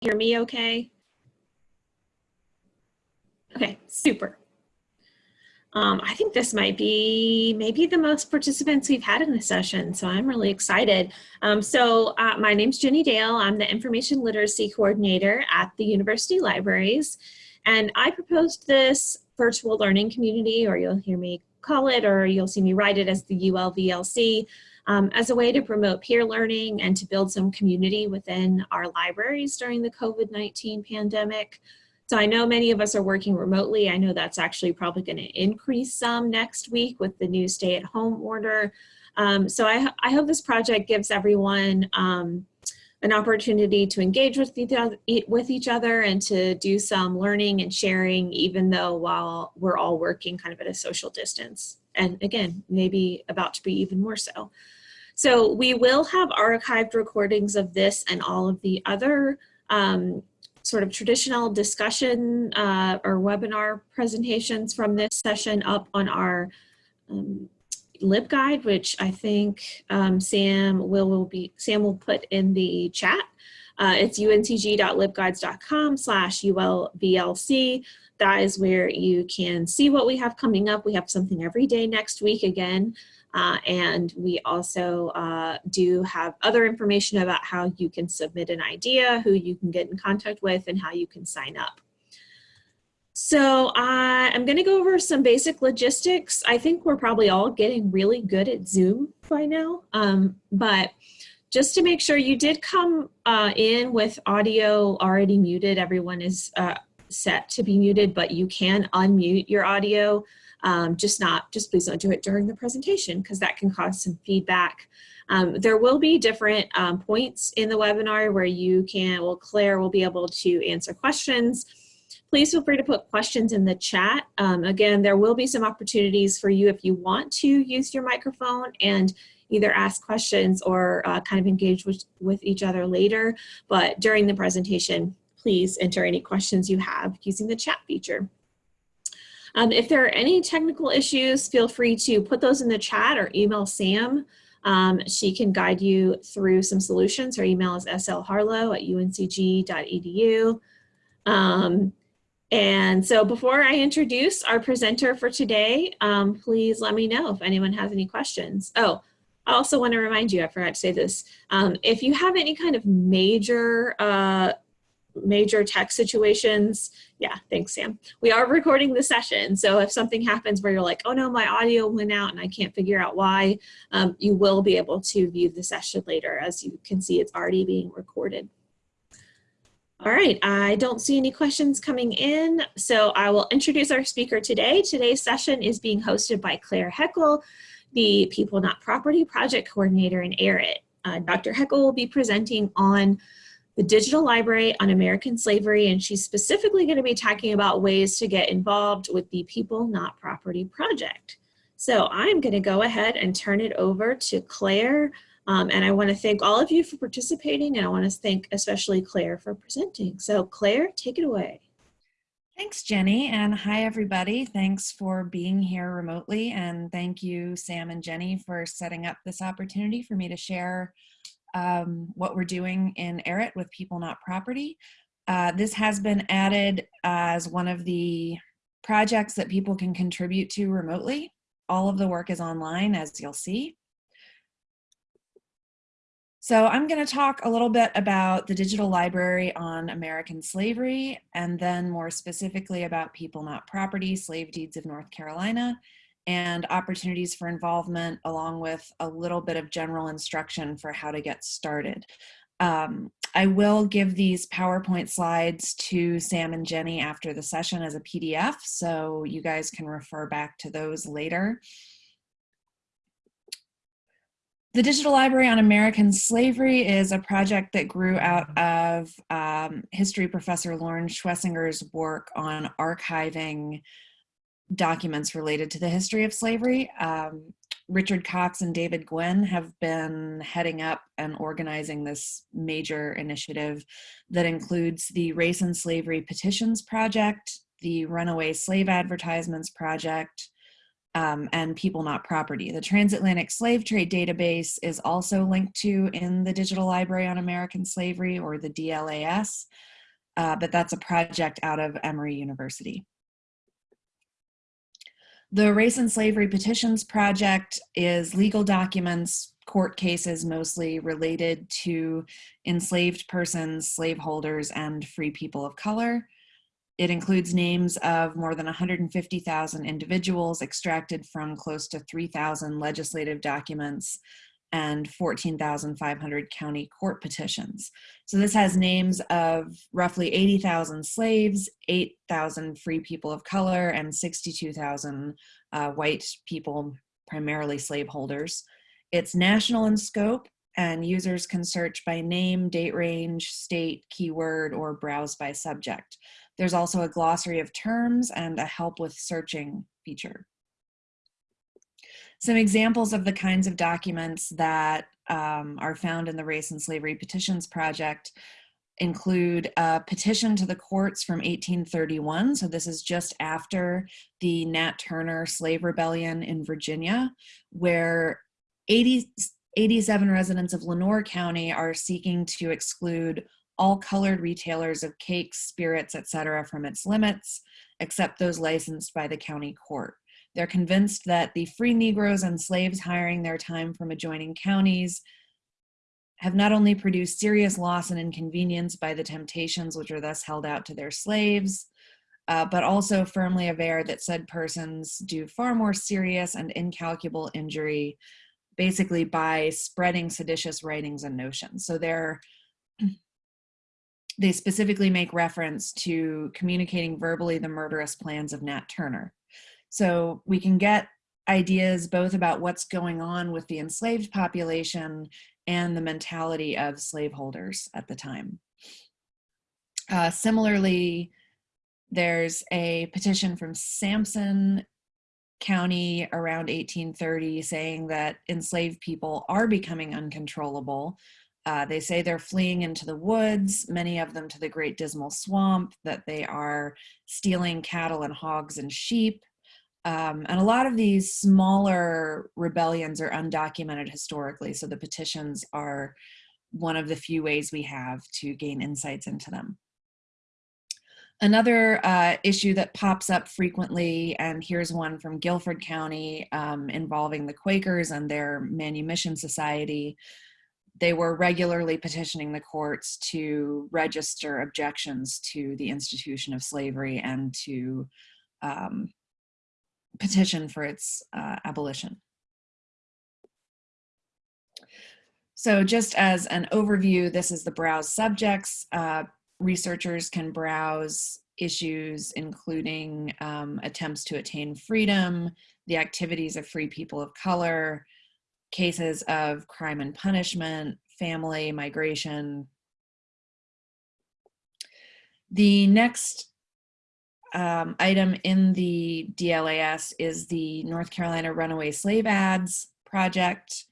hear me okay? Okay, super. Um, I think this might be maybe the most participants we've had in the session, so I'm really excited. Um, so uh, my name's Jenny Dale. I'm the Information Literacy Coordinator at the University Libraries, and I proposed this virtual learning community, or you'll hear me call it, or you'll see me write it as the ULVLC, um, as a way to promote peer learning and to build some community within our libraries during the COVID-19 pandemic. So I know many of us are working remotely. I know that's actually probably going to increase some next week with the new stay at home order. Um, so I, I, hope this project gives everyone um, an opportunity to engage with other, with each other and to do some learning and sharing, even though while we're all working kind of at a social distance. And again, maybe about to be even more so. So we will have archived recordings of this and all of the other um, sort of traditional discussion uh, or webinar presentations from this session up on our um, LibGuide, which I think um, Sam will, will be Sam will put in the chat. Uh, it's uncg.libguides.com slash ulvlc. That is where you can see what we have coming up. We have something every day next week again. Uh, and we also uh, do have other information about how you can submit an idea, who you can get in contact with, and how you can sign up. So uh, I'm going to go over some basic logistics. I think we're probably all getting really good at Zoom by now, um, but just to make sure you did come uh, in with audio already muted, everyone is uh, set to be muted, but you can unmute your audio um, just not, just please don't do it during the presentation because that can cause some feedback. Um, there will be different um, points in the webinar where you can, well, Claire will be able to answer questions. Please feel free to put questions in the chat. Um, again, there will be some opportunities for you if you want to use your microphone and either ask questions or uh, kind of engage with, with each other later. But during the presentation, please enter any questions you have using the chat feature. Um, if there are any technical issues, feel free to put those in the chat or email Sam. Um, she can guide you through some solutions. Her email is slharlow at uncg.edu. Um, and so before I introduce our presenter for today, um, please let me know if anyone has any questions. Oh, I also want to remind you, I forgot to say this, um, if you have any kind of major uh, major tech situations, yeah, thanks, Sam. We are recording the session, so if something happens where you're like, oh no, my audio went out and I can't figure out why, um, you will be able to view the session later. As you can see, it's already being recorded. All right, I don't see any questions coming in, so I will introduce our speaker today. Today's session is being hosted by Claire Heckel, the People Not Property Project Coordinator in ARIT. Uh, Dr. Heckel will be presenting on the Digital Library on American Slavery, and she's specifically going to be talking about ways to get involved with the People Not Property Project. So I'm going to go ahead and turn it over to Claire, um, and I want to thank all of you for participating, and I want to thank especially Claire for presenting. So Claire, take it away. Thanks, Jenny, and hi, everybody. Thanks for being here remotely, and thank you, Sam and Jenny, for setting up this opportunity for me to share um, what we're doing in ARIT with People Not Property. Uh, this has been added as one of the projects that people can contribute to remotely. All of the work is online, as you'll see. So I'm going to talk a little bit about the digital library on American slavery, and then more specifically about People Not Property, Slave Deeds of North Carolina, and opportunities for involvement along with a little bit of general instruction for how to get started. Um, I will give these PowerPoint slides to Sam and Jenny after the session as a PDF, so you guys can refer back to those later. The Digital Library on American Slavery is a project that grew out of um, history professor Loren Schweninger's work on archiving documents related to the history of slavery. Um, Richard Cox and David Gwynn have been heading up and organizing this major initiative that includes the Race and Slavery Petitions Project, the Runaway Slave Advertisements Project, um, and people not property. The transatlantic slave trade database is also linked to in the Digital Library on American Slavery or the DLAS, uh, but that's a project out of Emory University. The Race and Slavery Petitions Project is legal documents, court cases mostly related to enslaved persons, slaveholders, and free people of color. It includes names of more than 150,000 individuals extracted from close to 3,000 legislative documents and 14,500 county court petitions. So this has names of roughly 80,000 slaves, 8,000 free people of color, and 62,000 uh, white people, primarily slaveholders. It's national in scope and users can search by name, date range, state, keyword, or browse by subject. There's also a glossary of terms and a help with searching feature. Some examples of the kinds of documents that um, are found in the Race and Slavery Petitions Project include a petition to the courts from 1831. So this is just after the Nat Turner slave rebellion in Virginia, where 80, 87 residents of Lenoir County are seeking to exclude all colored retailers of cakes, spirits, etc. from its limits, except those licensed by the county court. They're convinced that the free Negroes and slaves hiring their time from adjoining counties have not only produced serious loss and inconvenience by the temptations which are thus held out to their slaves, uh, but also firmly aware that said persons do far more serious and incalculable injury basically by spreading seditious writings and notions. So they're they specifically make reference to communicating verbally the murderous plans of Nat Turner. So we can get ideas both about what's going on with the enslaved population and the mentality of slaveholders at the time. Uh, similarly, there's a petition from Sampson County around 1830 saying that enslaved people are becoming uncontrollable uh, they say they're fleeing into the woods, many of them to the Great Dismal Swamp, that they are stealing cattle and hogs and sheep. Um, and a lot of these smaller rebellions are undocumented historically, so the petitions are one of the few ways we have to gain insights into them. Another uh, issue that pops up frequently, and here's one from Guilford County um, involving the Quakers and their manumission society, they were regularly petitioning the courts to register objections to the institution of slavery and to um, petition for its uh, abolition. So just as an overview, this is the browse subjects. Uh, researchers can browse issues including um, attempts to attain freedom, the activities of free people of color, cases of crime and punishment, family, migration. The next um, item in the DLAS is the North Carolina Runaway Slave Ads Project.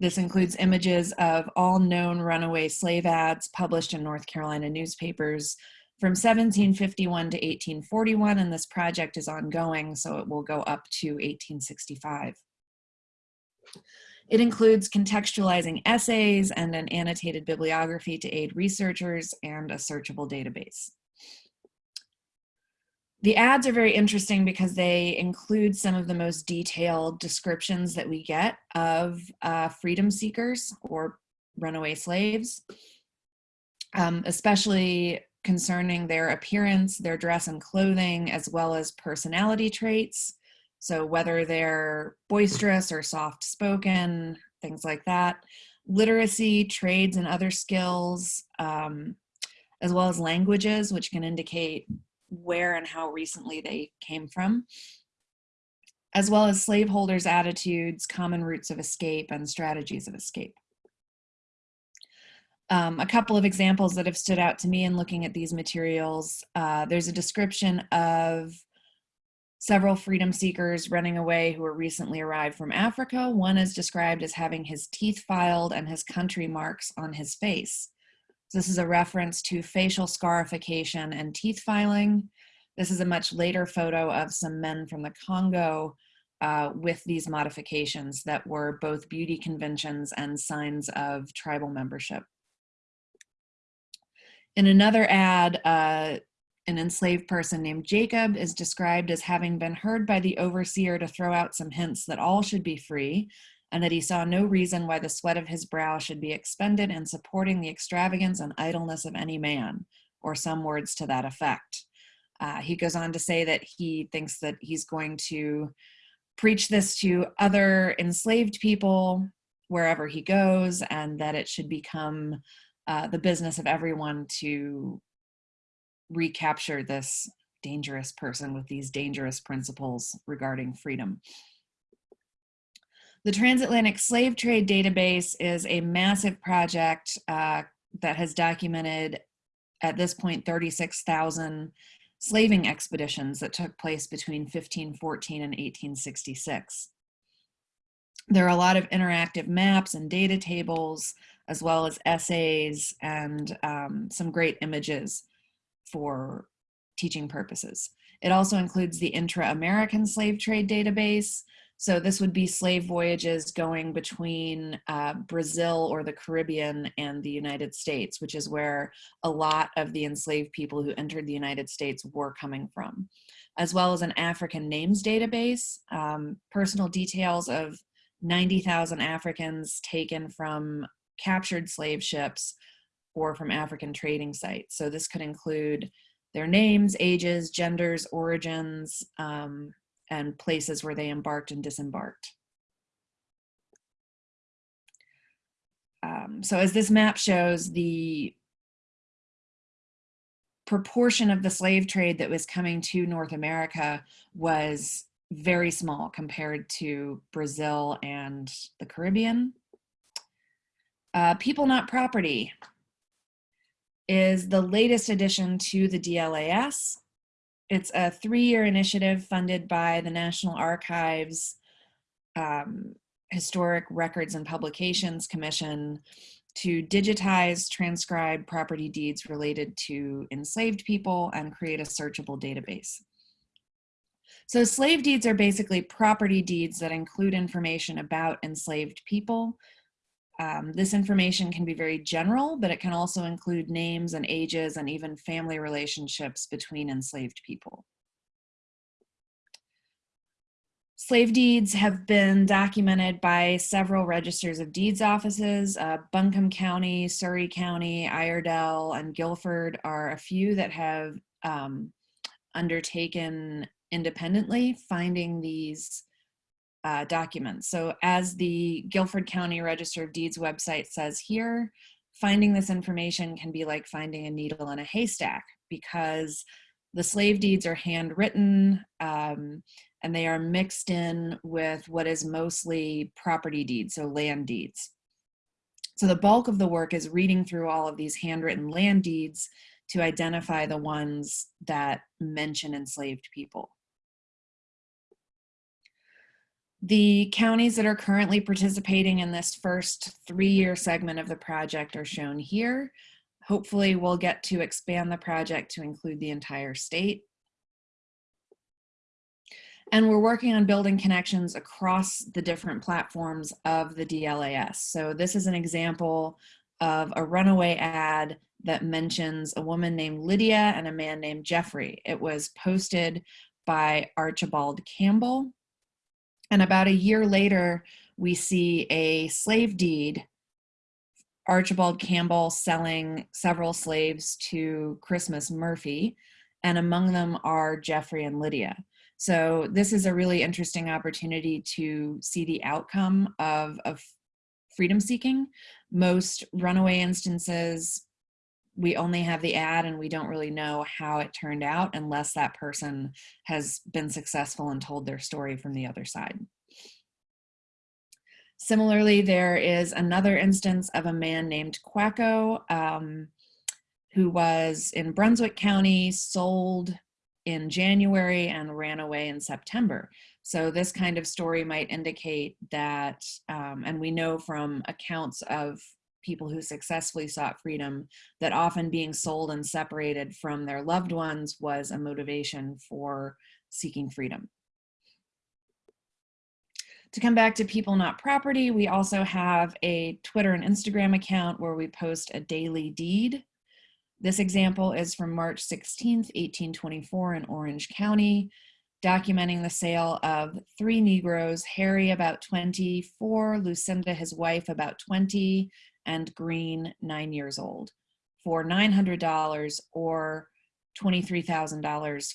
This includes images of all known runaway slave ads published in North Carolina newspapers from 1751 to 1841, and this project is ongoing, so it will go up to 1865. It includes contextualizing essays and an annotated bibliography to aid researchers and a searchable database. The ads are very interesting because they include some of the most detailed descriptions that we get of uh, freedom seekers or runaway slaves, um, especially concerning their appearance, their dress and clothing, as well as personality traits. So whether they're boisterous or soft spoken, things like that. Literacy, trades, and other skills, um, as well as languages, which can indicate where and how recently they came from, as well as slaveholders' attitudes, common routes of escape, and strategies of escape. Um, a couple of examples that have stood out to me in looking at these materials, uh, there's a description of several freedom seekers running away who were recently arrived from Africa. One is described as having his teeth filed and his country marks on his face. This is a reference to facial scarification and teeth filing. This is a much later photo of some men from the Congo uh, with these modifications that were both beauty conventions and signs of tribal membership. In another ad, uh, an enslaved person named Jacob is described as having been heard by the overseer to throw out some hints that all should be free and that he saw no reason why the sweat of his brow should be expended in supporting the extravagance and idleness of any man, or some words to that effect. Uh, he goes on to say that he thinks that he's going to preach this to other enslaved people wherever he goes and that it should become uh, the business of everyone to recapture this dangerous person with these dangerous principles regarding freedom. The Transatlantic Slave Trade Database is a massive project uh, that has documented at this point 36,000 slaving expeditions that took place between 1514 and 1866. There are a lot of interactive maps and data tables, as well as essays and um, some great images for teaching purposes. It also includes the intra-American slave trade database, so this would be slave voyages going between uh, Brazil or the Caribbean and the United States, which is where a lot of the enslaved people who entered the United States were coming from, as well as an African names database, um, personal details of 90,000 Africans taken from captured slave ships or from African trading sites. So this could include their names, ages, genders, origins, um, and places where they embarked and disembarked. Um, so as this map shows, the proportion of the slave trade that was coming to North America was very small compared to Brazil and the Caribbean. Uh, People Not Property is the latest addition to the DLAS. It's a three-year initiative funded by the National Archives um, Historic Records and Publications Commission to digitize, transcribe property deeds related to enslaved people and create a searchable database. So slave deeds are basically property deeds that include information about enslaved people um, this information can be very general, but it can also include names and ages and even family relationships between enslaved people. Slave deeds have been documented by several registers of deeds offices. Uh, Buncombe County, Surry County, Iredell, and Guilford are a few that have um, undertaken independently finding these uh, documents. So as the Guilford County Register of Deeds website says here, finding this information can be like finding a needle in a haystack because the slave deeds are handwritten um, and they are mixed in with what is mostly property deeds, so land deeds. So the bulk of the work is reading through all of these handwritten land deeds to identify the ones that mention enslaved people. The counties that are currently participating in this first three-year segment of the project are shown here. Hopefully we'll get to expand the project to include the entire state. And we're working on building connections across the different platforms of the DLAS. So this is an example of a runaway ad that mentions a woman named Lydia and a man named Jeffrey. It was posted by Archibald Campbell and about a year later, we see a slave deed, Archibald Campbell selling several slaves to Christmas Murphy, and among them are Jeffrey and Lydia. So this is a really interesting opportunity to see the outcome of, of freedom seeking. Most runaway instances we only have the ad and we don't really know how it turned out unless that person has been successful and told their story from the other side. Similarly, there is another instance of a man named Quacko um, who was in Brunswick County, sold in January and ran away in September. So this kind of story might indicate that, um, and we know from accounts of people who successfully sought freedom that often being sold and separated from their loved ones was a motivation for seeking freedom. To come back to people not property, we also have a Twitter and Instagram account where we post a daily deed. This example is from March 16th, 1824 in Orange County, documenting the sale of three Negroes, Harry about 24, Lucinda, his wife, about 20, and Green, nine years old, for $900 or $23,000,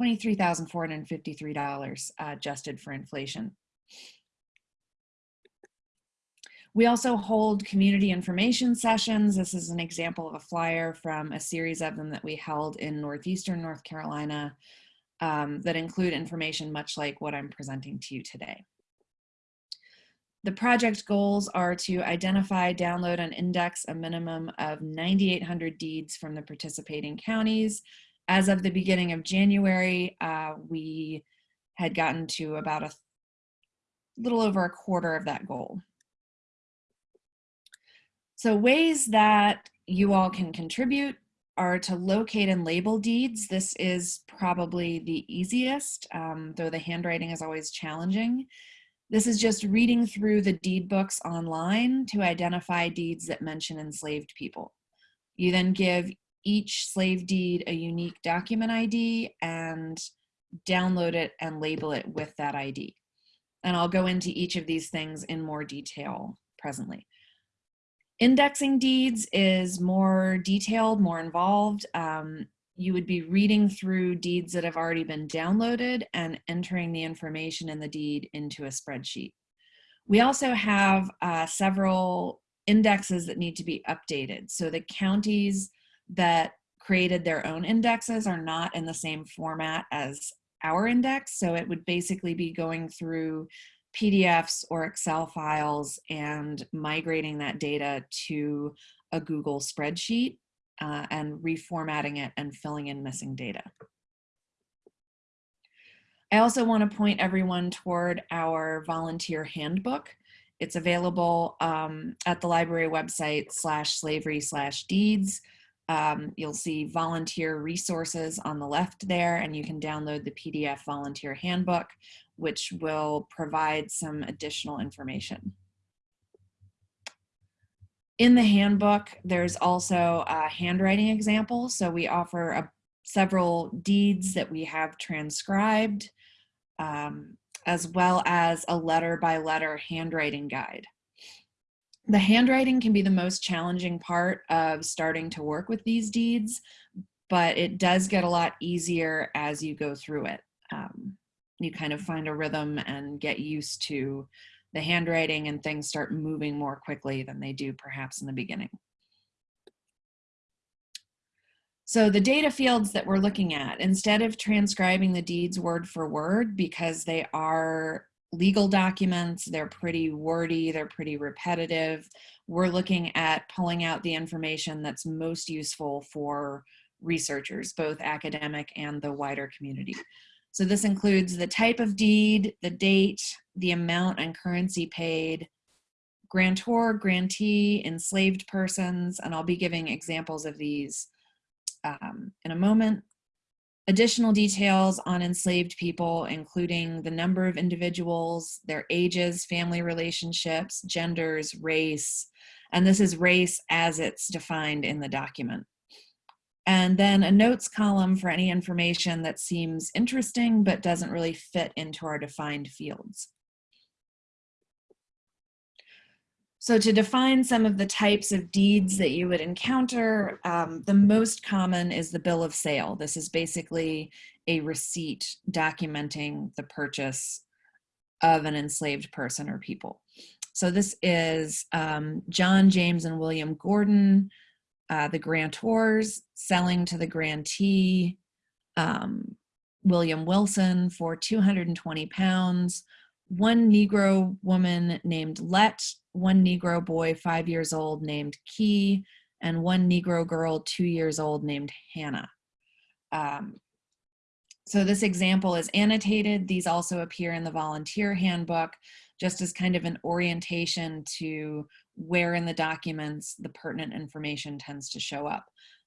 $23,453 uh, adjusted for inflation. We also hold community information sessions. This is an example of a flyer from a series of them that we held in Northeastern North Carolina um, that include information much like what I'm presenting to you today. The project goals are to identify, download, and index a minimum of 9,800 deeds from the participating counties. As of the beginning of January, uh, we had gotten to about a little over a quarter of that goal. So ways that you all can contribute are to locate and label deeds. This is probably the easiest, um, though the handwriting is always challenging. This is just reading through the deed books online to identify deeds that mention enslaved people. You then give each slave deed a unique document ID and download it and label it with that ID. And I'll go into each of these things in more detail presently. Indexing deeds is more detailed, more involved. Um, you would be reading through deeds that have already been downloaded and entering the information in the deed into a spreadsheet. We also have uh, several indexes that need to be updated. So the counties that created their own indexes are not in the same format as our index. So it would basically be going through PDFs or Excel files and migrating that data to a Google spreadsheet uh, and reformatting it and filling in missing data. I also want to point everyone toward our volunteer handbook. It's available um, at the library website slash slavery slash deeds. Um, you'll see volunteer resources on the left there and you can download the PDF volunteer handbook which will provide some additional information. In the handbook, there's also a handwriting example. So we offer a, several deeds that we have transcribed, um, as well as a letter by letter handwriting guide. The handwriting can be the most challenging part of starting to work with these deeds, but it does get a lot easier as you go through it. Um, you kind of find a rhythm and get used to the handwriting and things start moving more quickly than they do perhaps in the beginning. So the data fields that we're looking at, instead of transcribing the deeds word for word, because they are legal documents, they're pretty wordy, they're pretty repetitive, we're looking at pulling out the information that's most useful for researchers, both academic and the wider community. So this includes the type of deed, the date, the amount and currency paid, grantor, grantee, enslaved persons, and I'll be giving examples of these um, in a moment. Additional details on enslaved people, including the number of individuals, their ages, family relationships, genders, race, and this is race as it's defined in the document and then a notes column for any information that seems interesting but doesn't really fit into our defined fields. So to define some of the types of deeds that you would encounter, um, the most common is the bill of sale. This is basically a receipt documenting the purchase of an enslaved person or people. So this is um, John, James, and William Gordon uh, the grantors selling to the grantee, um, William Wilson for 220 pounds, one Negro woman named Let, one Negro boy five years old named Key, and one Negro girl two years old named Hannah. Um, so this example is annotated. These also appear in the volunteer handbook just as kind of an orientation to where in the documents the pertinent information tends to show up.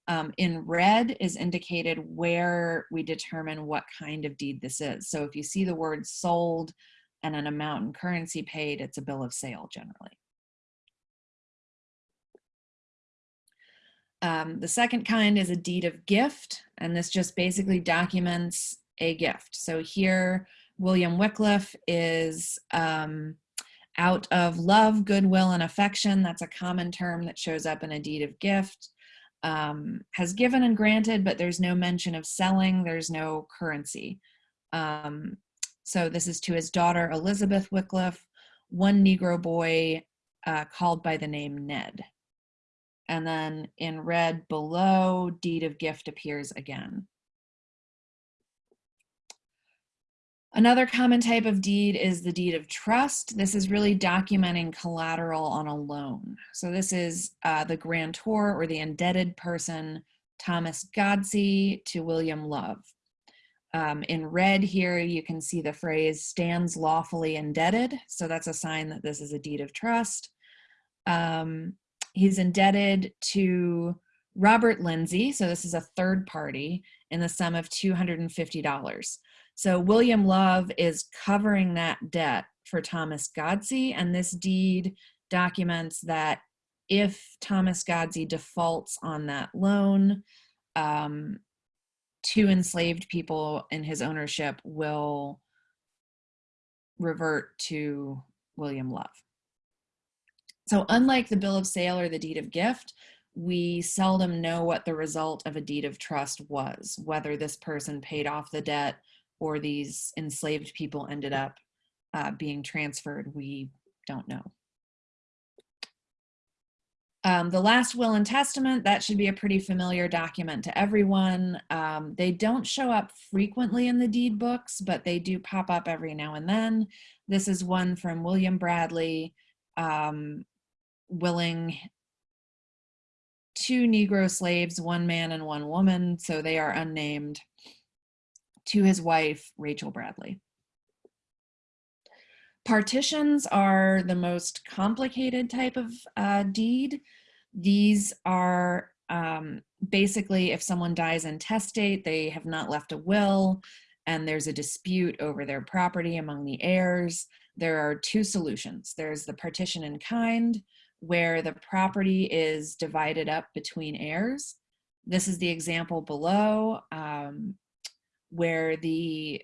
Um, in red is indicated where we determine what kind of deed this is. So if you see the word sold, and an amount in currency paid, it's a bill of sale generally. Um, the second kind is a deed of gift, and this just basically documents a gift. So here, William Wycliffe is um, out of love, goodwill, and affection. That's a common term that shows up in a deed of gift. Um, has given and granted, but there's no mention of selling. There's no currency. Um, so this is to his daughter, Elizabeth Wycliffe, one Negro boy uh, called by the name Ned. And then in red below, deed of gift appears again. Another common type of deed is the deed of trust. This is really documenting collateral on a loan. So this is uh, the grantor or the indebted person, Thomas Godsey to William Love. Um, in red here, you can see the phrase stands lawfully indebted. So that's a sign that this is a deed of trust. Um, he's indebted to Robert Lindsay. So this is a third party in the sum of $250. So William Love is covering that debt for Thomas Godsey, and this deed documents that if Thomas Godsey defaults on that loan, um, two enslaved people in his ownership will revert to William Love. So unlike the bill of sale or the deed of gift, we seldom know what the result of a deed of trust was, whether this person paid off the debt or these enslaved people ended up uh, being transferred, we don't know. Um, the last will and testament, that should be a pretty familiar document to everyone. Um, they don't show up frequently in the deed books, but they do pop up every now and then. This is one from William Bradley, um, willing two Negro slaves, one man and one woman, so they are unnamed, to his wife, Rachel Bradley. Partitions are the most complicated type of uh, deed. These are um, basically if someone dies intestate, they have not left a will, and there's a dispute over their property among the heirs, there are two solutions. There's the partition in kind, where the property is divided up between heirs. This is the example below um, where the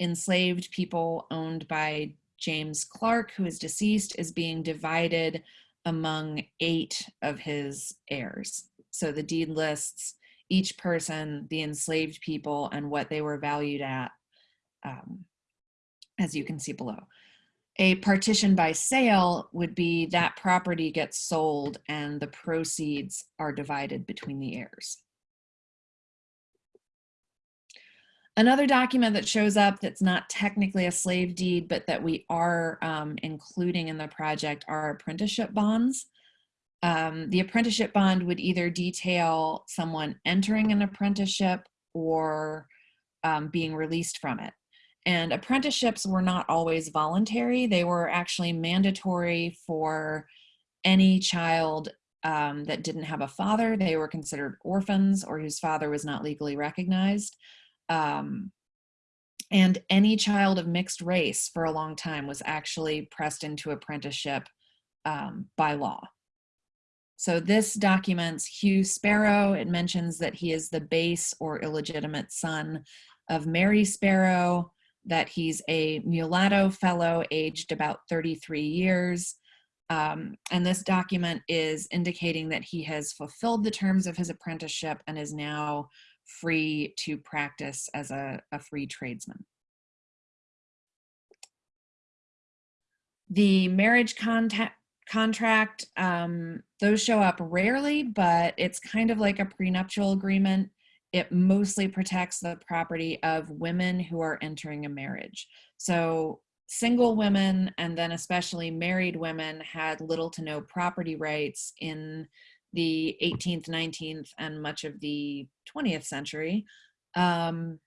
enslaved people owned by James Clark, who is deceased, is being divided among eight of his heirs. So the deed lists each person, the enslaved people, and what they were valued at, um, as you can see below. A partition by sale would be that property gets sold and the proceeds are divided between the heirs. Another document that shows up that's not technically a slave deed, but that we are um, including in the project are apprenticeship bonds. Um, the apprenticeship bond would either detail someone entering an apprenticeship or um, being released from it. And apprenticeships were not always voluntary. They were actually mandatory for any child um, that didn't have a father. They were considered orphans or whose father was not legally recognized. Um, and any child of mixed race for a long time was actually pressed into apprenticeship um, by law. So this documents Hugh Sparrow. It mentions that he is the base or illegitimate son of Mary Sparrow, that he's a mulatto fellow aged about 33 years. Um, and this document is indicating that he has fulfilled the terms of his apprenticeship and is now free to practice as a, a free tradesman. The marriage contact, contract, um, those show up rarely, but it's kind of like a prenuptial agreement it mostly protects the property of women who are entering a marriage. So single women and then especially married women had little to no property rights in the 18th, 19th, and much of the 20th century. Um,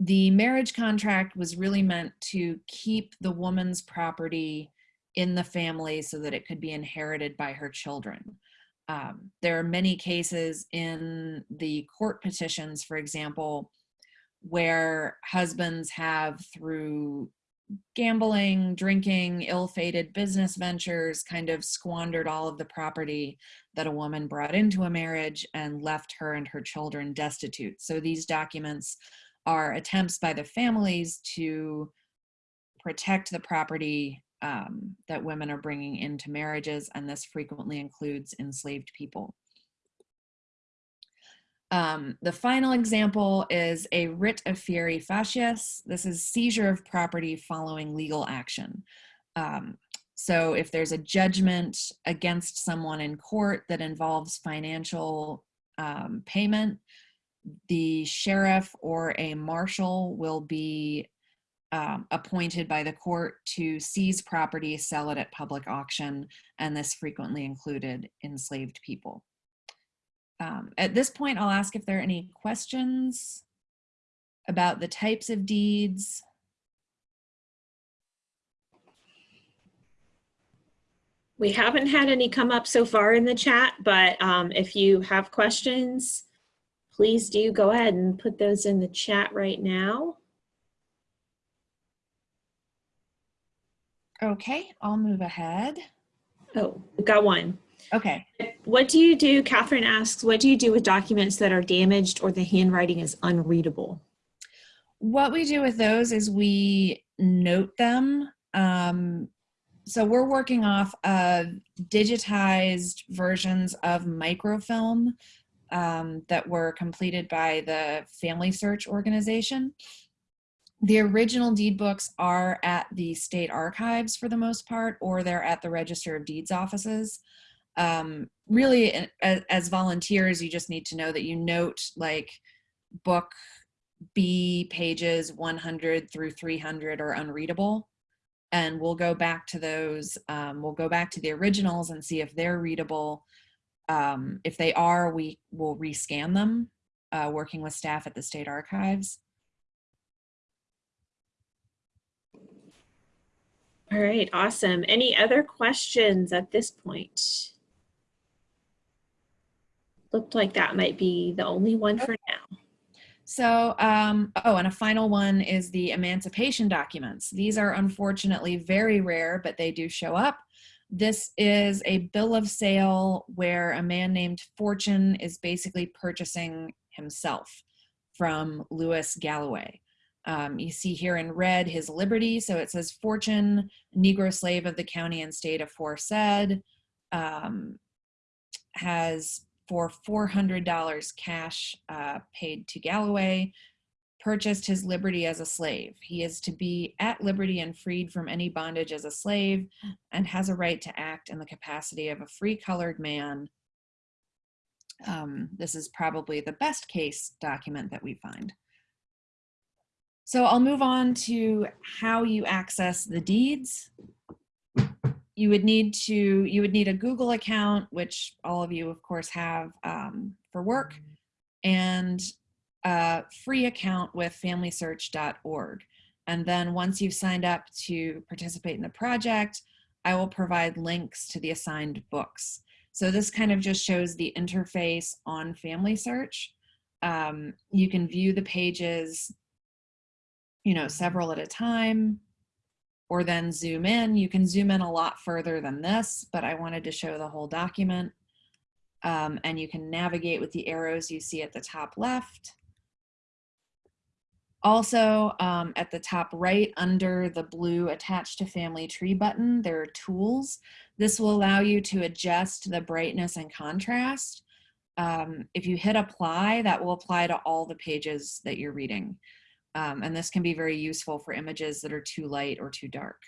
the marriage contract was really meant to keep the woman's property in the family so that it could be inherited by her children. Um, there are many cases in the court petitions, for example, where husbands have through gambling, drinking, ill-fated business ventures kind of squandered all of the property that a woman brought into a marriage and left her and her children destitute. So these documents are attempts by the families to protect the property um, that women are bringing into marriages, and this frequently includes enslaved people. Um, the final example is a writ of fieri facias. This is seizure of property following legal action. Um, so if there's a judgment against someone in court that involves financial um, payment, the sheriff or a marshal will be um, appointed by the court to seize property, sell it at public auction, and this frequently included enslaved people. Um, at this point, I'll ask if there are any questions about the types of deeds. We haven't had any come up so far in the chat, but um, if you have questions, please do go ahead and put those in the chat right now. Okay, I'll move ahead. Oh, we've got one. Okay. What do you do, Catherine asks, what do you do with documents that are damaged or the handwriting is unreadable? What we do with those is we note them. Um, so we're working off of digitized versions of microfilm um, that were completed by the Family Search organization. The original deed books are at the state archives for the most part, or they're at the Register of Deeds offices. Um, really, as, as volunteers, you just need to know that you note like book B pages 100 through 300 are unreadable. And we'll go back to those, um, we'll go back to the originals and see if they're readable. Um, if they are, we will rescan them, uh, working with staff at the state archives. All right, awesome. Any other questions at this point? Looked like that might be the only one for now. So, um, oh, and a final one is the emancipation documents. These are unfortunately very rare, but they do show up. This is a bill of sale where a man named Fortune is basically purchasing himself from Lewis Galloway. Um, you see here in red his liberty. So it says Fortune, Negro slave of the county and state aforesaid, um, has for $400 cash uh, paid to Galloway, purchased his liberty as a slave. He is to be at liberty and freed from any bondage as a slave and has a right to act in the capacity of a free colored man. Um, this is probably the best case document that we find. So I'll move on to how you access the deeds. You would need to, you would need a Google account, which all of you of course have um, for work, and a free account with familysearch.org. And then once you've signed up to participate in the project, I will provide links to the assigned books. So this kind of just shows the interface on Family Search. Um, you can view the pages you know, several at a time, or then zoom in. You can zoom in a lot further than this, but I wanted to show the whole document. Um, and you can navigate with the arrows you see at the top left. Also, um, at the top right under the blue attached to family tree button, there are tools. This will allow you to adjust the brightness and contrast. Um, if you hit apply, that will apply to all the pages that you're reading. Um, and this can be very useful for images that are too light or too dark.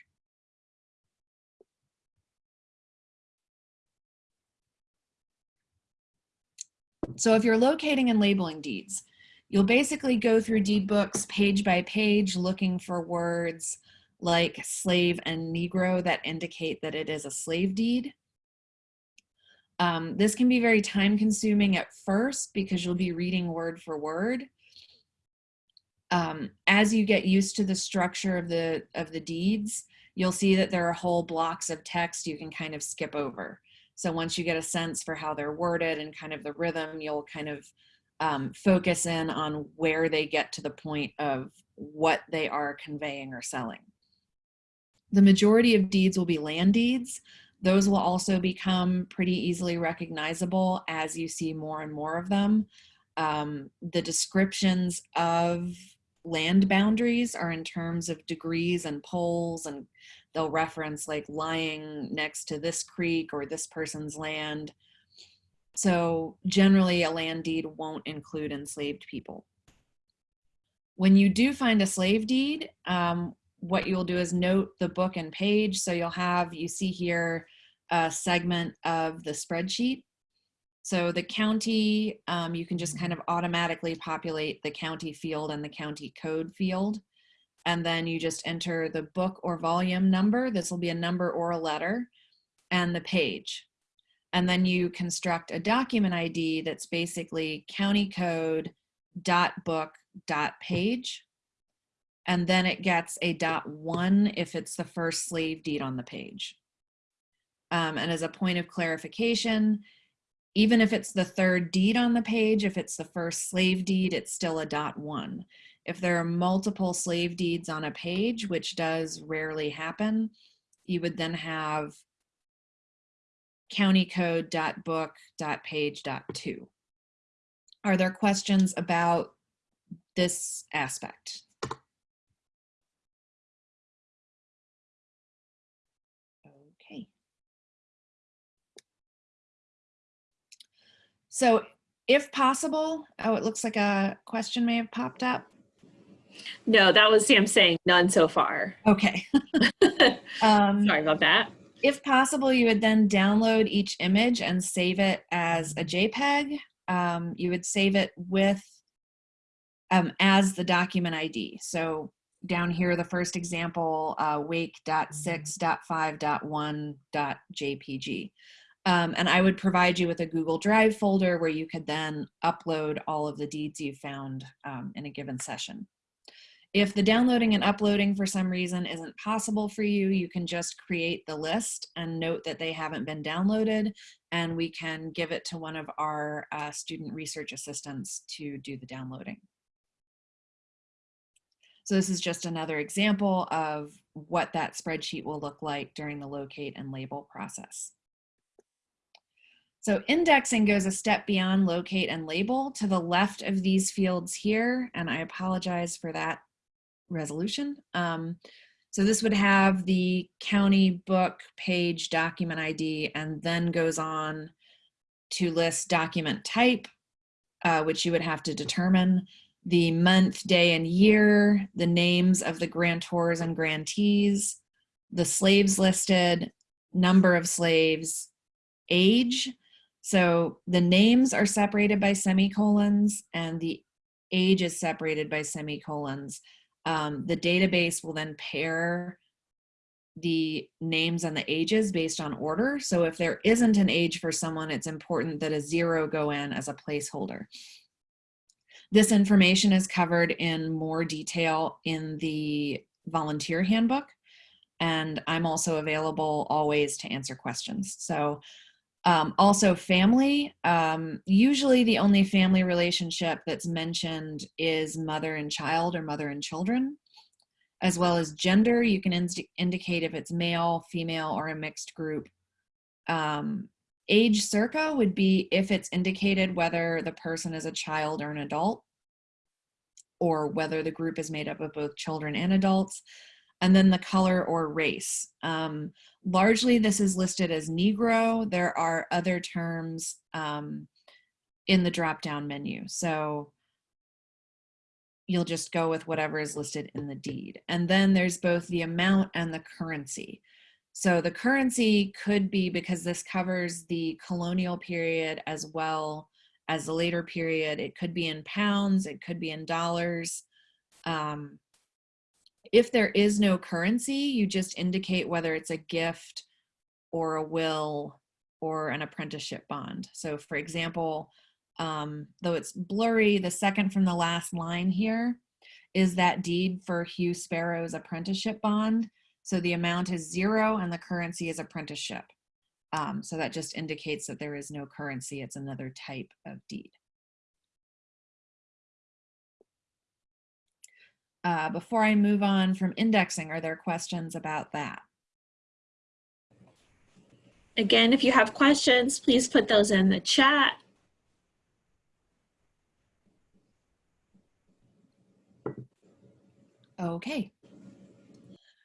So if you're locating and labeling deeds, you'll basically go through deed books page by page looking for words like slave and Negro that indicate that it is a slave deed. Um, this can be very time consuming at first because you'll be reading word for word um, as you get used to the structure of the of the deeds, you'll see that there are whole blocks of text you can kind of skip over. So once you get a sense for how they're worded and kind of the rhythm, you'll kind of um, focus in on where they get to the point of what they are conveying or selling. The majority of deeds will be land deeds. Those will also become pretty easily recognizable as you see more and more of them. Um, the descriptions of land boundaries are in terms of degrees and poles and they'll reference like lying next to this creek or this person's land. So generally a land deed won't include enslaved people. When you do find a slave deed, um, what you'll do is note the book and page. So you'll have, you see here, a segment of the spreadsheet. So the county, um, you can just kind of automatically populate the county field and the county code field. And then you just enter the book or volume number. This will be a number or a letter and the page. And then you construct a document ID that's basically county code dot book dot page and then it gets a dot one if it's the first slave deed on the page. Um, and as a point of clarification, even if it's the third deed on the page, if it's the first slave deed, it's still a dot one. If there are multiple slave deeds on a page, which does rarely happen, you would then have county code dot book dot page dot two. Are there questions about this aspect? So if possible, oh, it looks like a question may have popped up. No, that was Sam saying none so far. Okay. um, Sorry about that. if possible, you would then download each image and save it as a JPEG. Um, you would save it with um, as the document ID. So down here, the first example, uh, wake.6.5.1.jpg. Um, and I would provide you with a Google Drive folder where you could then upload all of the deeds you found um, in a given session. If the downloading and uploading for some reason isn't possible for you, you can just create the list and note that they haven't been downloaded and we can give it to one of our uh, student research assistants to do the downloading. So this is just another example of what that spreadsheet will look like during the locate and label process. So indexing goes a step beyond locate and label to the left of these fields here, and I apologize for that resolution. Um, so this would have the county book page document ID and then goes on to list document type, uh, which you would have to determine, the month, day, and year, the names of the grantors and grantees, the slaves listed, number of slaves, age. So the names are separated by semicolons and the age is separated by semicolons. Um, the database will then pair the names and the ages based on order. So if there isn't an age for someone, it's important that a zero go in as a placeholder. This information is covered in more detail in the volunteer handbook. And I'm also available always to answer questions. So um, also family, um, usually the only family relationship that's mentioned is mother and child or mother and children, as well as gender. You can indicate if it's male, female, or a mixed group. Um, age circa would be if it's indicated whether the person is a child or an adult, or whether the group is made up of both children and adults and then the color or race. Um, largely this is listed as Negro. There are other terms um, in the drop-down menu. So you'll just go with whatever is listed in the deed. And then there's both the amount and the currency. So the currency could be, because this covers the colonial period as well as the later period, it could be in pounds, it could be in dollars. Um, if there is no currency, you just indicate whether it's a gift or a will or an apprenticeship bond. So for example, um, though it's blurry, the second from the last line here is that deed for Hugh Sparrow's apprenticeship bond. So the amount is zero and the currency is apprenticeship. Um, so that just indicates that there is no currency. It's another type of deed. Uh, before I move on from indexing, are there questions about that? Again, if you have questions, please put those in the chat. Okay.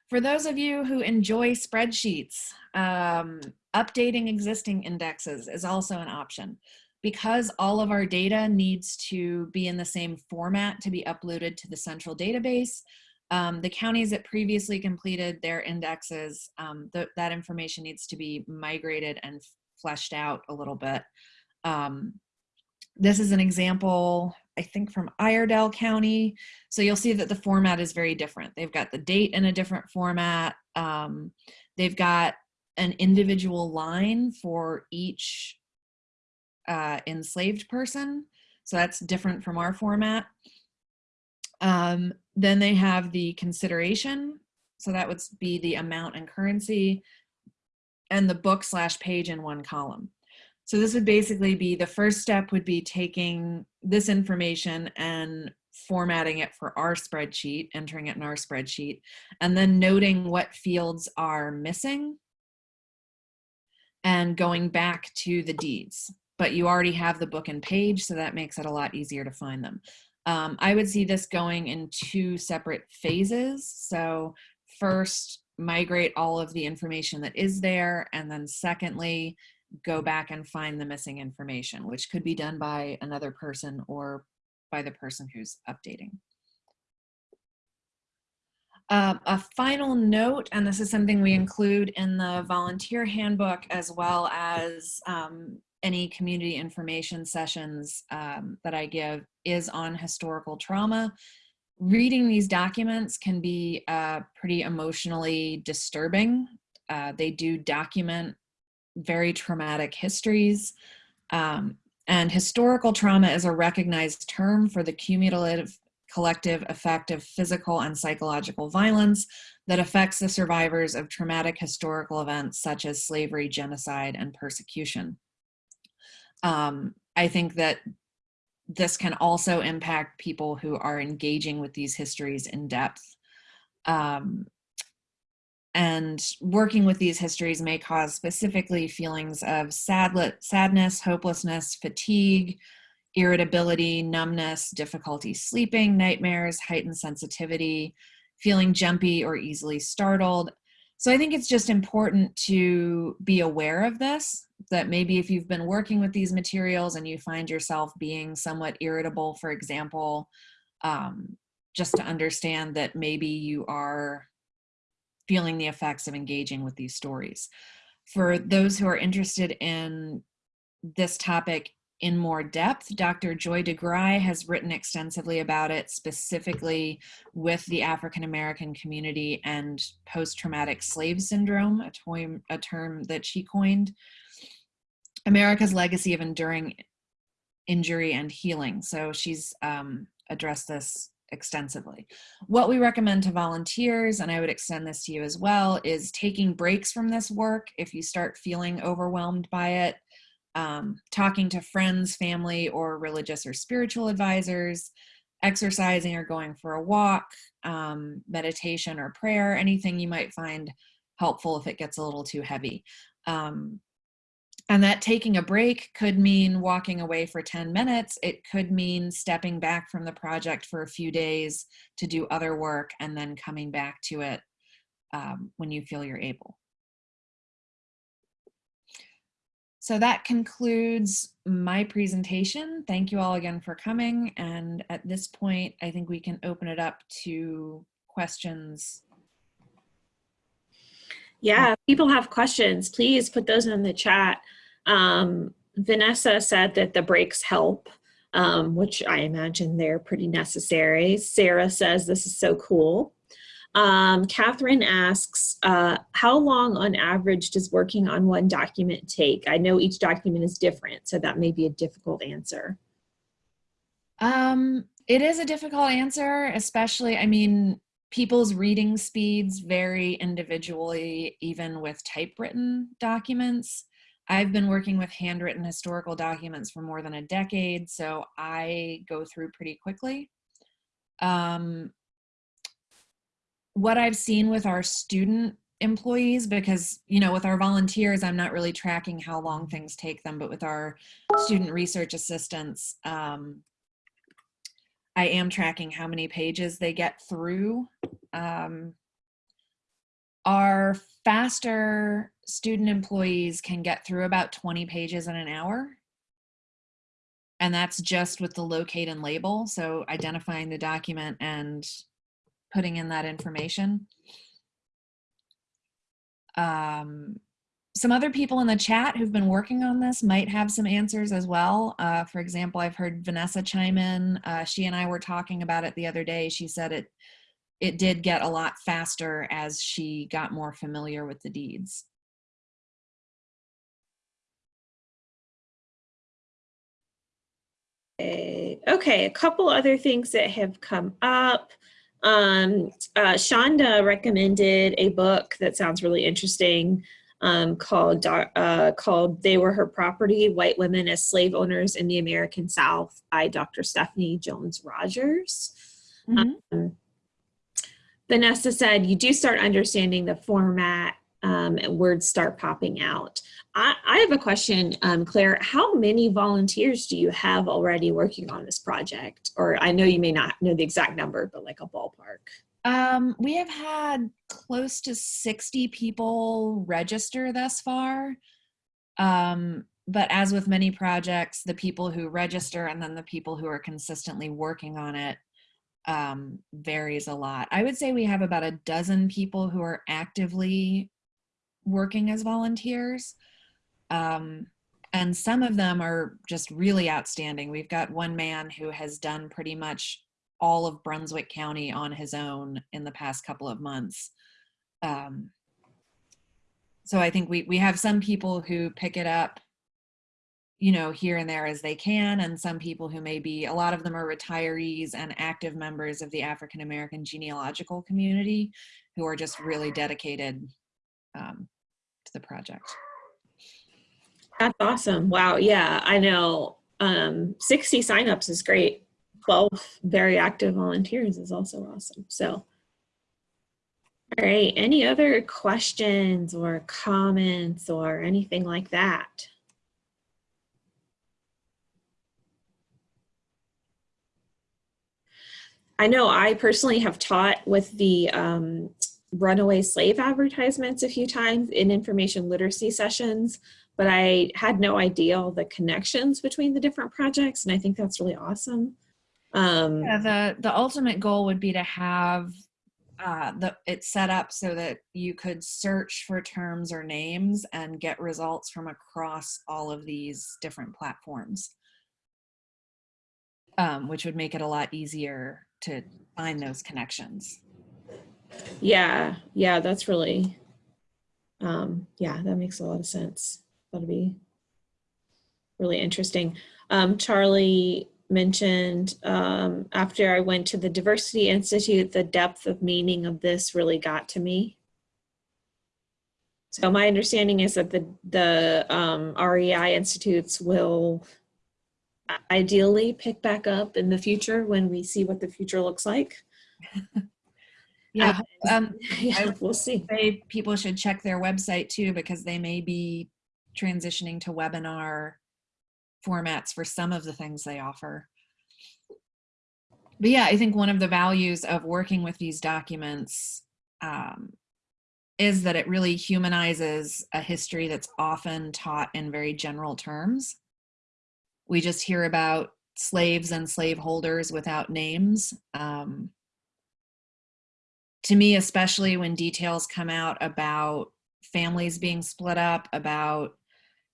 For those of you who enjoy spreadsheets, um, updating existing indexes is also an option. Because all of our data needs to be in the same format to be uploaded to the central database, um, the counties that previously completed their indexes, um, th that information needs to be migrated and fleshed out a little bit. Um, this is an example, I think from Iredell County. So you'll see that the format is very different. They've got the date in a different format. Um, they've got an individual line for each uh, enslaved person. So that's different from our format. Um, then they have the consideration. So that would be the amount and currency and the book slash page in one column. So this would basically be the first step would be taking this information and formatting it for our spreadsheet, entering it in our spreadsheet, and then noting what fields are missing and going back to the deeds. But you already have the book and page, so that makes it a lot easier to find them. Um, I would see this going in two separate phases. So first, migrate all of the information that is there, and then secondly, go back and find the missing information, which could be done by another person or by the person who's updating. Uh, a final note, and this is something we include in the volunteer handbook as well as um, any community information sessions um, that I give, is on historical trauma. Reading these documents can be uh, pretty emotionally disturbing. Uh, they do document very traumatic histories. Um, and historical trauma is a recognized term for the cumulative collective effect of physical and psychological violence that affects the survivors of traumatic historical events such as slavery, genocide, and persecution. Um, I think that this can also impact people who are engaging with these histories in depth. Um, and working with these histories may cause specifically feelings of sad sadness, hopelessness, fatigue, irritability, numbness, difficulty sleeping, nightmares, heightened sensitivity, feeling jumpy or easily startled. So I think it's just important to be aware of this, that maybe if you've been working with these materials and you find yourself being somewhat irritable, for example, um, just to understand that maybe you are feeling the effects of engaging with these stories. For those who are interested in this topic in more depth, Dr. Joy DeGruy has written extensively about it, specifically with the African American community and post-traumatic slave syndrome, a, term, a term that she coined. America's legacy of enduring injury and healing. So she's um, addressed this extensively. What we recommend to volunteers, and I would extend this to you as well, is taking breaks from this work if you start feeling overwhelmed by it, um, talking to friends, family, or religious or spiritual advisors, exercising or going for a walk, um, meditation or prayer, anything you might find helpful if it gets a little too heavy. Um, and that taking a break could mean walking away for 10 minutes. It could mean stepping back from the project for a few days to do other work and then coming back to it um, when you feel you're able. So that concludes my presentation. Thank you all again for coming. And at this point, I think we can open it up to questions. Yeah, people have questions, please put those in the chat. Um, Vanessa said that the breaks help, um, which I imagine they're pretty necessary. Sarah says this is so cool. Um, Catherine asks, uh, how long on average does working on one document take? I know each document is different, so that may be a difficult answer. Um, it is a difficult answer, especially, I mean, people's reading speeds vary individually, even with typewritten documents. I've been working with handwritten historical documents for more than a decade, so I go through pretty quickly. Um, what I've seen with our student employees, because, you know, with our volunteers, I'm not really tracking how long things take them, but with our student research assistants, um, I am tracking how many pages they get through. Um, our faster student employees can get through about 20 pages in an hour. And that's just with the locate and label. So identifying the document and putting in that information. Um, some other people in the chat who've been working on this might have some answers as well. Uh, for example, I've heard Vanessa chime in. Uh, she and I were talking about it the other day. She said it it did get a lot faster as she got more familiar with the deeds. Okay, okay, a couple other things that have come up. Um, uh, Shonda recommended a book that sounds really interesting um, called uh, called "They Were Her Property: White Women as Slave Owners in the American South" by Dr. Stephanie Jones Rogers. Mm -hmm. um, Vanessa said you do start understanding the format um, words start popping out. I, I have a question, um, Claire. How many volunteers do you have already working on this project? Or I know you may not know the exact number, but like a ballpark. Um, we have had close to 60 people register thus far. Um, but as with many projects, the people who register and then the people who are consistently working on it um, varies a lot. I would say we have about a dozen people who are actively working as volunteers. Um, and some of them are just really outstanding. We've got one man who has done pretty much all of Brunswick County on his own in the past couple of months. Um, so I think we, we have some people who pick it up you know, here and there as they can, and some people who may be, a lot of them are retirees and active members of the African American genealogical community who are just really dedicated um, the project. That's awesome. Wow. Yeah, I know um, 60 signups is great. 12 very active volunteers is also awesome. So, all right, any other questions or comments or anything like that? I know I personally have taught with the um, runaway slave advertisements a few times in information literacy sessions, but I had no idea all the connections between the different projects, and I think that's really awesome. Um, yeah, the, the ultimate goal would be to have uh, the, it set up so that you could search for terms or names and get results from across all of these different platforms, um, which would make it a lot easier to find those connections. Yeah, yeah, that's really, um, yeah, that makes a lot of sense. That'll be really interesting. Um, Charlie mentioned um, after I went to the Diversity Institute, the depth of meaning of this really got to me. So my understanding is that the, the um, REI institutes will ideally pick back up in the future when we see what the future looks like. yeah, um, yeah, we'll see. Say people should check their website too because they may be transitioning to webinar formats for some of the things they offer. But yeah, I think one of the values of working with these documents um, is that it really humanizes a history that's often taught in very general terms we just hear about slaves and slaveholders without names. Um, to me, especially when details come out about families being split up, about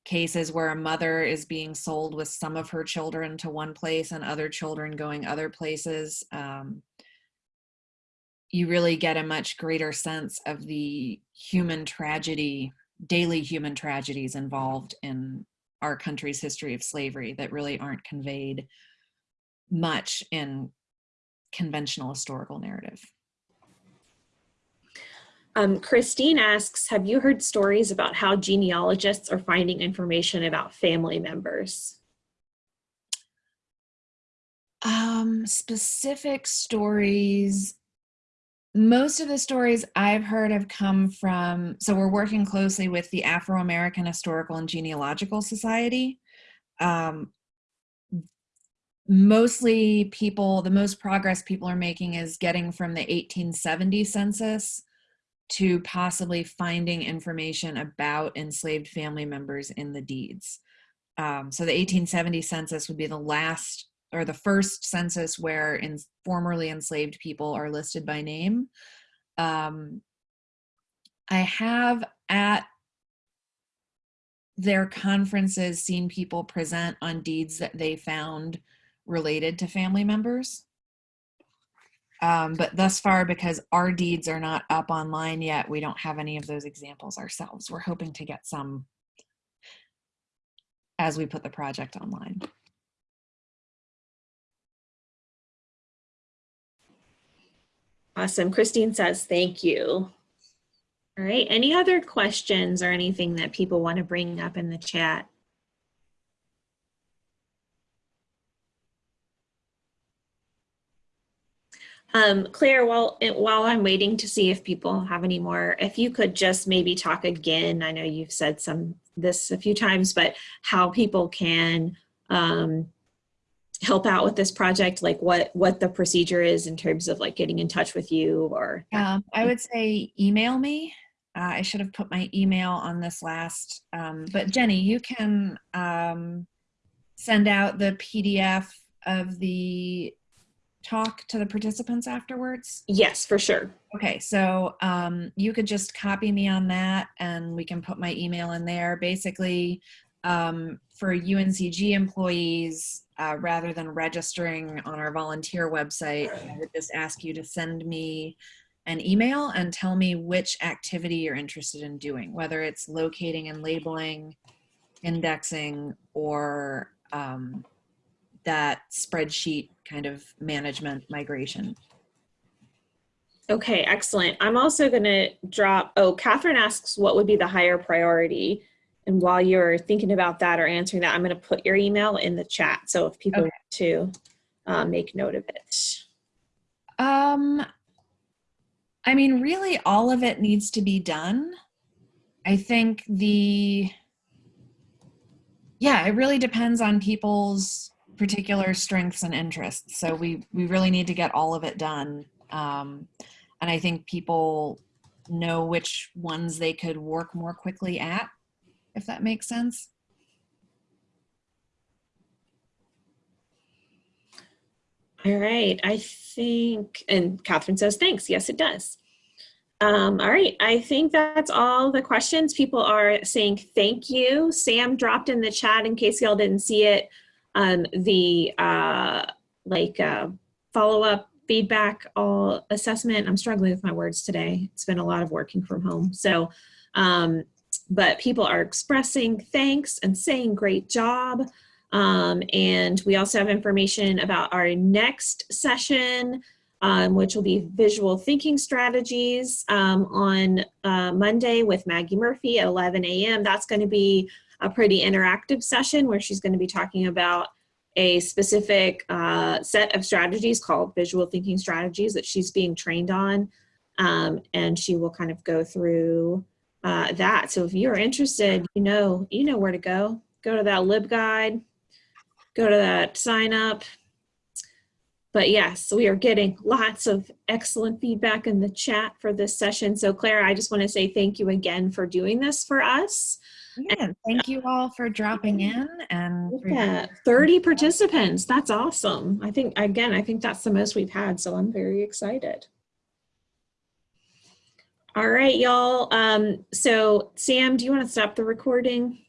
cases where a mother is being sold with some of her children to one place and other children going other places, um, you really get a much greater sense of the human tragedy, daily human tragedies involved in our country's history of slavery that really aren't conveyed much in conventional historical narrative. Um, Christine asks, have you heard stories about how genealogists are finding information about family members? Um, specific stories, most of the stories I've heard have come from, so we're working closely with the Afro-American Historical and Genealogical Society. Um, mostly people, the most progress people are making is getting from the 1870 census to possibly finding information about enslaved family members in the deeds. Um, so the 1870 census would be the last or the first census where in formerly enslaved people are listed by name. Um, I have at their conferences seen people present on deeds that they found related to family members. Um, but thus far, because our deeds are not up online yet, we don't have any of those examples ourselves. We're hoping to get some as we put the project online. Awesome. Christine says, thank you. All right. Any other questions or anything that people want to bring up in the chat? Um, Claire, while, while I'm waiting to see if people have any more, if you could just maybe talk again, I know you've said some this a few times, but how people can um, help out with this project, like what what the procedure is in terms of like getting in touch with you or. I would say email me. Uh, I should have put my email on this last, um, but Jenny, you can um, send out the PDF of the talk to the participants afterwards? Yes, for sure. Okay, so um, you could just copy me on that and we can put my email in there. Basically, um, for UNCG employees, uh, rather than registering on our volunteer website, I would just ask you to send me an email and tell me which activity you're interested in doing, whether it's locating and labeling, indexing, or um, that spreadsheet kind of management migration. Okay, excellent. I'm also going to drop, oh, Catherine asks what would be the higher priority. And while you're thinking about that or answering that, I'm going to put your email in the chat. So if people okay. want to uh, make note of it. Um, I mean, really all of it needs to be done. I think the, yeah, it really depends on people's particular strengths and interests. So we, we really need to get all of it done. Um, and I think people know which ones they could work more quickly at, if that makes sense. All right, I think, and Catherine says, thanks. Yes, it does. Um, all right, I think that's all the questions. People are saying thank you. Sam dropped in the chat in case y'all didn't see it um, the uh, like uh, follow-up feedback all assessment. I'm struggling with my words today. It's been a lot of working from home. So, um, but people are expressing thanks and saying great job. Um, and we also have information about our next session, um, which will be visual thinking strategies um, on uh, Monday with Maggie Murphy at 11 a.m. That's going to be a pretty interactive session where she's going to be talking about a specific uh, set of strategies called visual thinking strategies that she's being trained on. Um, and she will kind of go through uh, that. So if you're interested, you know, you know where to go. Go to that LibGuide, go to that sign up. But yes, we are getting lots of excellent feedback in the chat for this session. So Claire, I just want to say thank you again for doing this for us. Yeah, thank you all for dropping in and yeah, 30 participants. That's awesome. I think, again, I think that's the most we've had, so I'm very excited. All right, y'all. Um, so Sam, do you want to stop the recording?